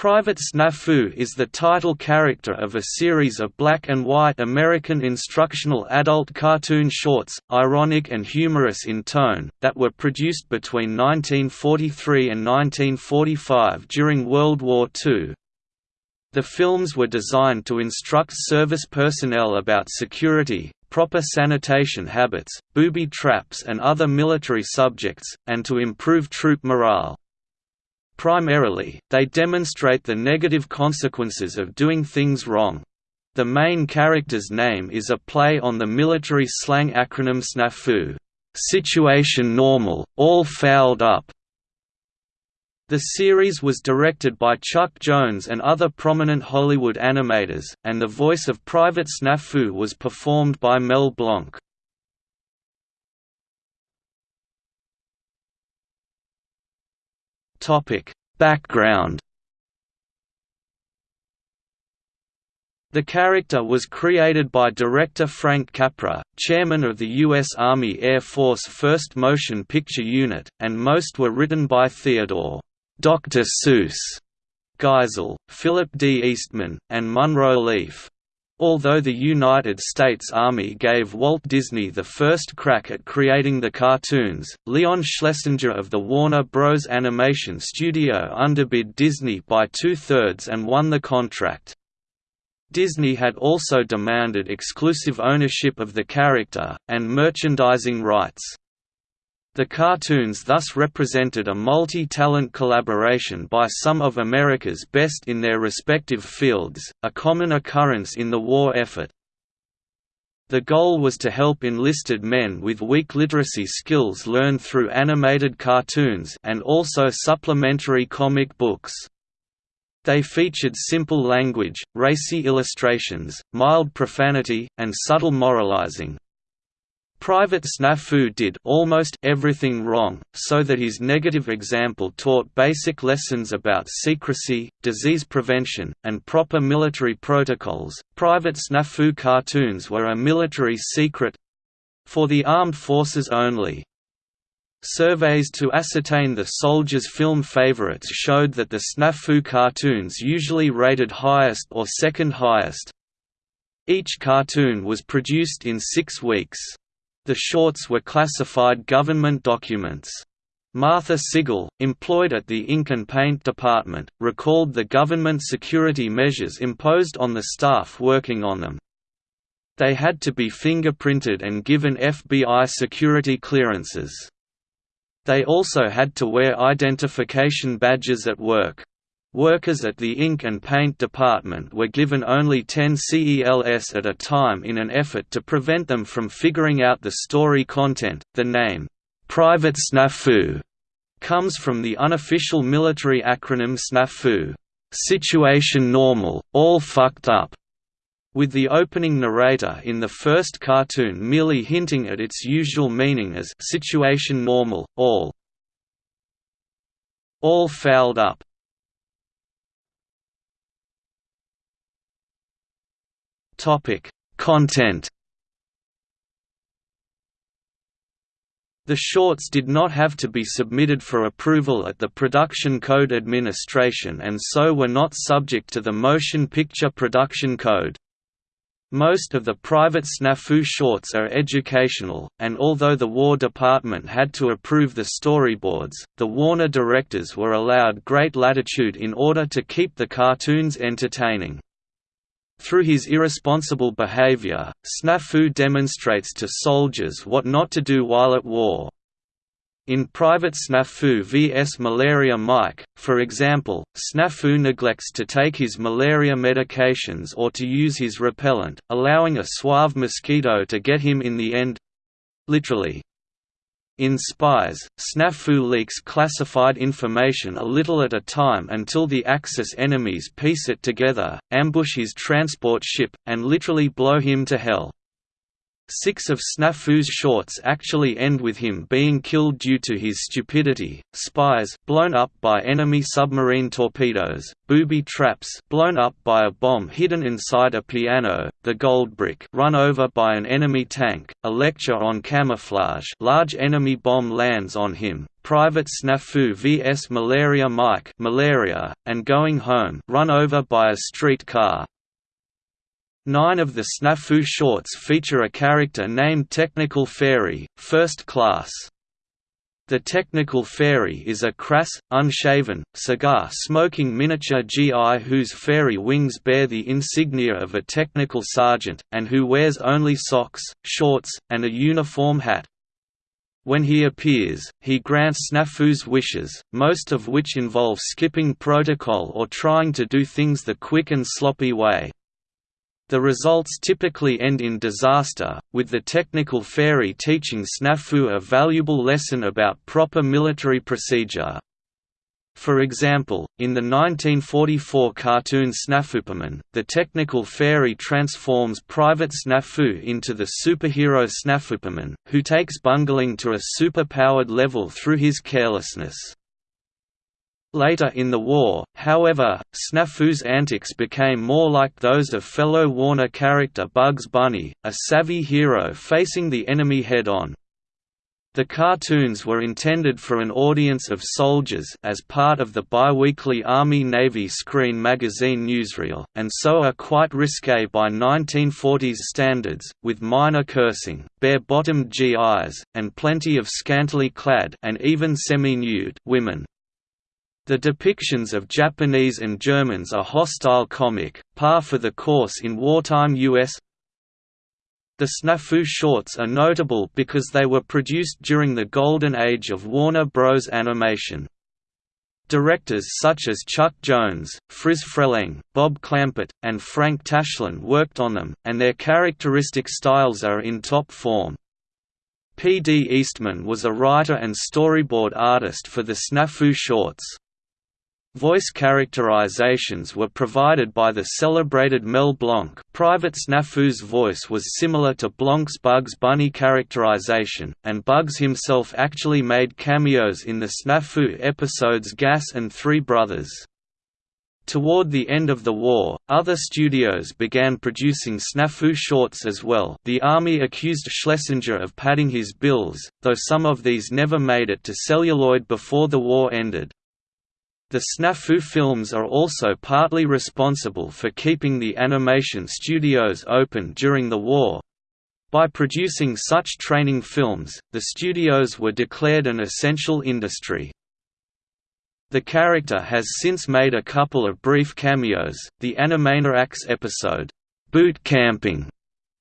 Private Snafu is the title character of a series of black and white American instructional adult cartoon shorts, ironic and humorous in tone, that were produced between 1943 and 1945 during World War II. The films were designed to instruct service personnel about security, proper sanitation habits, booby traps and other military subjects, and to improve troop morale. Primarily, they demonstrate the negative consequences of doing things wrong. The main character's name is a play on the military slang acronym SNAFU situation normal, all fouled up. The series was directed by Chuck Jones and other prominent Hollywood animators, and the voice of Private Snafu was performed by Mel Blanc. Topic: Background The character was created by director Frank Capra, chairman of the U.S. Army Air Force First Motion Picture Unit, and most were written by Theodore Dr. Seuss Geisel, Philip D. Eastman, and Munro Leaf. Although the United States Army gave Walt Disney the first crack at creating the cartoons, Leon Schlesinger of the Warner Bros. Animation Studio underbid Disney by two-thirds and won the contract. Disney had also demanded exclusive ownership of the character, and merchandising rights. The cartoons thus represented a multi-talent collaboration by some of America's best in their respective fields, a common occurrence in the war effort. The goal was to help enlisted men with weak literacy skills learn through animated cartoons and also supplementary comic books. They featured simple language, racy illustrations, mild profanity, and subtle moralizing. Private Snafu did almost everything wrong, so that his negative example taught basic lessons about secrecy, disease prevention, and proper military protocols. Private Snafu cartoons were a military secret for the armed forces only. Surveys to ascertain the soldiers' film favorites showed that the Snafu cartoons usually rated highest or second highest. Each cartoon was produced in six weeks. The shorts were classified government documents. Martha Sigall, employed at the ink and paint department, recalled the government security measures imposed on the staff working on them. They had to be fingerprinted and given FBI security clearances. They also had to wear identification badges at work. Workers at the ink and paint department were given only 10 CELS at a time in an effort to prevent them from figuring out the story content. The name, Private Snafu, comes from the unofficial military acronym SNAFU, Situation Normal, All Fucked Up, with the opening narrator in the first cartoon merely hinting at its usual meaning as Situation Normal, All All Fouled Up. Topic: Content. The shorts did not have to be submitted for approval at the Production Code Administration and so were not subject to the Motion Picture Production Code. Most of the private snafu shorts are educational, and although the War Department had to approve the storyboards, the Warner directors were allowed great latitude in order to keep the cartoons entertaining. Through his irresponsible behavior, Snafu demonstrates to soldiers what not to do while at war. In Private Snafu vs Malaria Mike, for example, Snafu neglects to take his malaria medications or to use his repellent, allowing a suave mosquito to get him in the end—literally. In Spies, Snafu leaks classified information a little at a time until the Axis enemies piece it together, ambush his transport ship, and literally blow him to hell. Six of Snafu's shorts actually end with him being killed due to his stupidity, spies blown up by enemy submarine torpedoes, booby traps blown up by a bomb hidden inside a piano, the gold brick run over by an enemy tank, a lecture on camouflage large enemy bomb lands on him, Private Snafu vs Malaria Mike malaria, and Going Home run over by a street car. Nine of the Snafu shorts feature a character named Technical Fairy, First Class. The Technical Fairy is a crass, unshaven, cigar-smoking miniature GI whose fairy wings bear the insignia of a technical sergeant, and who wears only socks, shorts, and a uniform hat. When he appears, he grants Snafu's wishes, most of which involve skipping protocol or trying to do things the quick and sloppy way. The results typically end in disaster, with the technical fairy teaching Snafu a valuable lesson about proper military procedure. For example, in the 1944 cartoon Snafuperman, the technical fairy transforms Private Snafu into the superhero Snafuperman, who takes bungling to a superpowered level through his carelessness. Later in the war, however, Snafu's antics became more like those of fellow Warner character Bugs Bunny, a savvy hero facing the enemy head-on. The cartoons were intended for an audience of soldiers as part of the biweekly Army-Navy screen magazine newsreel, and so are quite risque by 1940s standards, with minor cursing, bare-bottomed GIs, and plenty of scantily clad and even semi-nude women. The depictions of Japanese and Germans are hostile comic, par for the course in wartime U.S. The Snafu shorts are notable because they were produced during the golden age of Warner Bros. animation. Directors such as Chuck Jones, Friz Freleng, Bob Clampett, and Frank Tashlin worked on them, and their characteristic styles are in top form. P. D. Eastman was a writer and storyboard artist for the Snafu shorts. Voice characterizations were provided by the celebrated Mel Blanc Private Snafu's voice was similar to Blanc's Bugs Bunny characterization, and Bugs himself actually made cameos in the Snafu episodes Gas and Three Brothers. Toward the end of the war, other studios began producing snafu shorts as well the Army accused Schlesinger of padding his bills, though some of these never made it to celluloid before the war ended. The Snafu films are also partly responsible for keeping the animation studios open during the war. By producing such training films, the studios were declared an essential industry. The character has since made a couple of brief cameos. The Animaniacs episode, Boot Camping,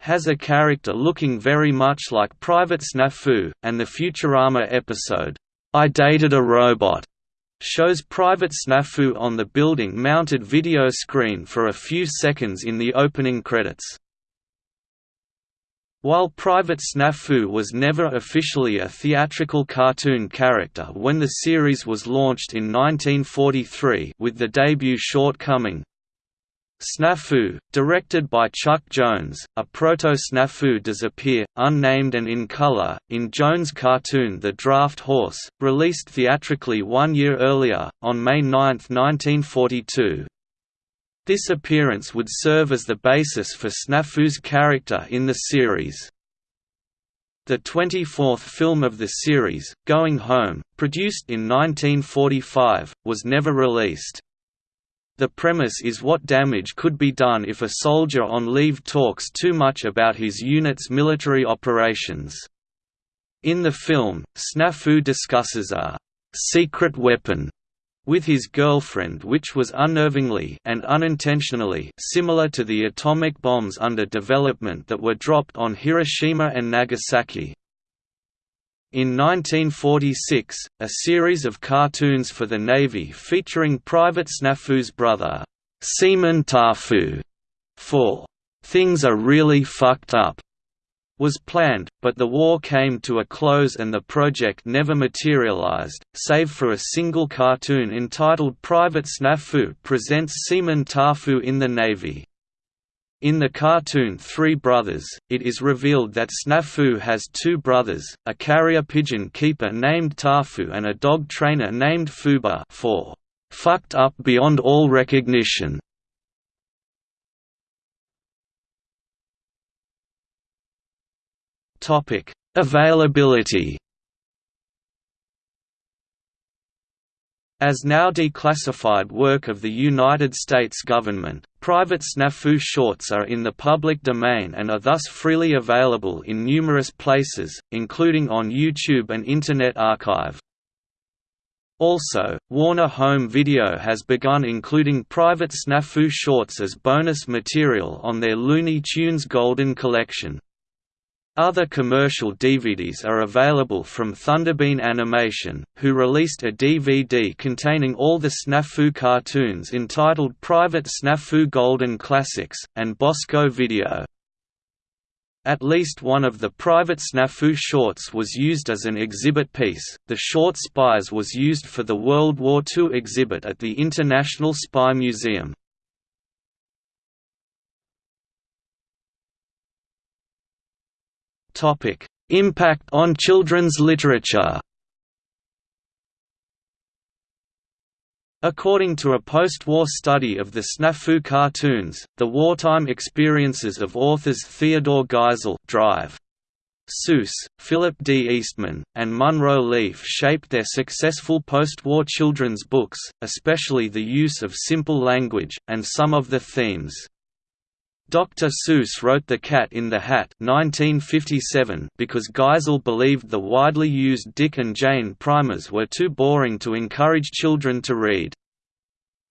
has a character looking very much like Private Snafu, and the Futurama episode, I Dated a Robot, shows Private Snafu on the building-mounted video screen for a few seconds in the opening credits. While Private Snafu was never officially a theatrical cartoon character when the series was launched in 1943 with the debut short Coming, Snafu, directed by Chuck Jones, a proto-Snafu does appear, unnamed and in color, in Jones' cartoon The Draft Horse, released theatrically one year earlier, on May 9, 1942. This appearance would serve as the basis for Snafu's character in the series. The 24th film of the series, Going Home, produced in 1945, was never released. The premise is what damage could be done if a soldier on leave talks too much about his unit's military operations. In the film, Snafu discusses a «secret weapon» with his girlfriend which was unnervingly and unintentionally similar to the atomic bombs under development that were dropped on Hiroshima and Nagasaki. In 1946, a series of cartoons for the Navy featuring Private Snafu's brother, Seaman Tafu, for Things Are Really Fucked Up, was planned, but the war came to a close and the project never materialized, save for a single cartoon entitled Private Snafu Presents Seaman Tafu in the Navy. In the cartoon Three Brothers, it is revealed that Snafu has two brothers, a carrier pigeon keeper named Tafu and a dog trainer named Fubar for "fucked up beyond all recognition". Availability As now declassified work of the United States government, private snafu shorts are in the public domain and are thus freely available in numerous places, including on YouTube and Internet Archive. Also, Warner Home Video has begun including private snafu shorts as bonus material on their Looney Tunes Golden Collection. Other commercial DVDs are available from Thunderbean Animation, who released a DVD containing all the Snafu cartoons entitled Private Snafu Golden Classics, and Bosko Video. At least one of the private Snafu shorts was used as an exhibit piece. The short Spies was used for the World War II exhibit at the International Spy Museum. Topic: Impact on children's literature. According to a post-war study of the Snafu cartoons, the wartime experiences of authors Theodore Geisel Drive, Seuss, Philip D. Eastman, and Munro Leaf shaped their successful post-war children's books, especially the use of simple language, and some of the themes. Dr. Seuss wrote The Cat in the Hat 1957 because Geisel believed the widely used Dick and Jane primers were too boring to encourage children to read.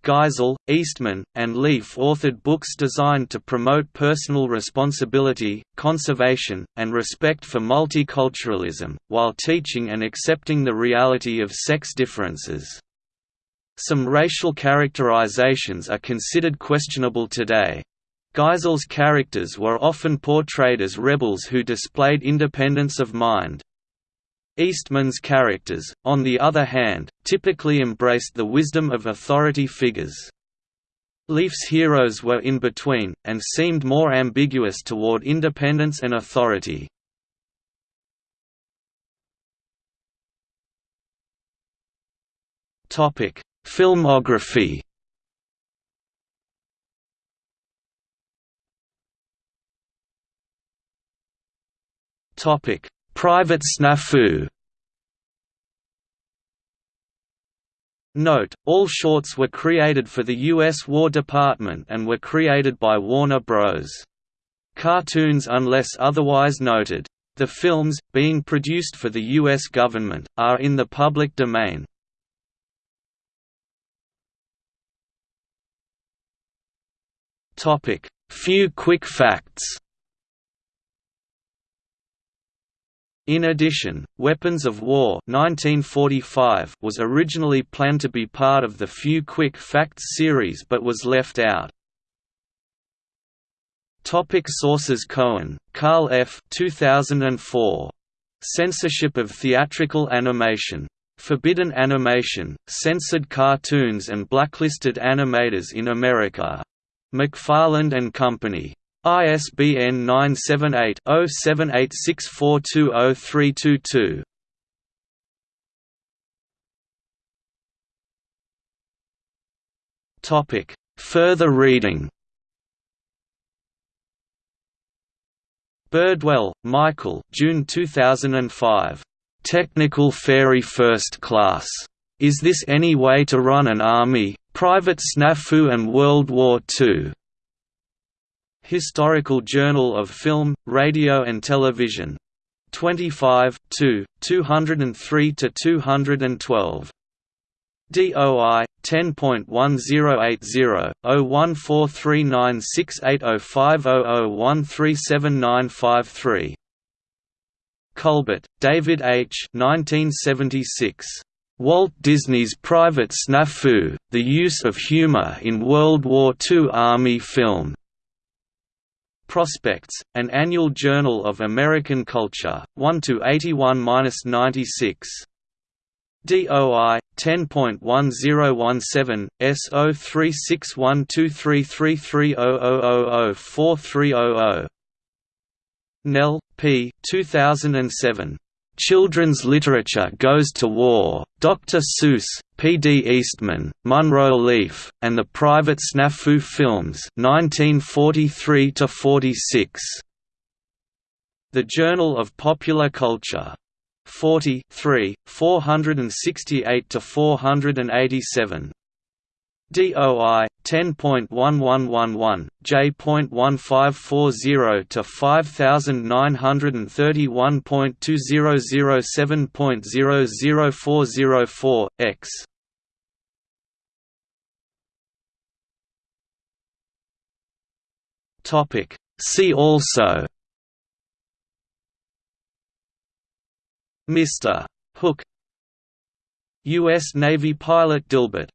Geisel, Eastman, and Leaf authored books designed to promote personal responsibility, conservation, and respect for multiculturalism, while teaching and accepting the reality of sex differences. Some racial characterizations are considered questionable today. Geisel's characters were often portrayed as rebels who displayed independence of mind. Eastman's characters, on the other hand, typically embraced the wisdom of authority figures. Leaf's heroes were in between, and seemed more ambiguous toward independence and authority. Filmography Topic: Private snafu. Note, all shorts were created for the U.S. War Department and were created by Warner Bros. Cartoons unless otherwise noted. The films, being produced for the U.S. government, are in the public domain. Few quick facts In addition, Weapons of War 1945 was originally planned to be part of the Few Quick Facts series but was left out. Topic sources Cohen, Karl F. 2004. Censorship of Theatrical Animation. Forbidden Animation, Censored Cartoons and Blacklisted Animators in America. McFarland and Company. ISBN 978-0786420322. Topic: Further reading. Birdwell, Michael. June 2005. Technical Fairy First Class. Is this any way to run an army? Private Snafu and World War II. Historical Journal of Film, Radio and Television. 25, 2, 203–212. DOI 10.1080/01439680500137953. Culbert, David H. 1976. Walt Disney's Private Snafu: The Use of Humor in World War II Army Film. Prospects, an annual journal of American culture, 1 to 81-96. DOI 10.1017 S0361233300043000 Nel, P. 2007. Children's Literature Goes to War, Dr. Seuss, P. D. Eastman, Munro Leaf, and the Private Snafu Films 1943 46. The Journal of Popular Culture. 40 468 to 487. DOI 10.1111 J.1540 to 5931.2007.00404 X Topic See also Mr. Hook U.S. Navy pilot Dilbert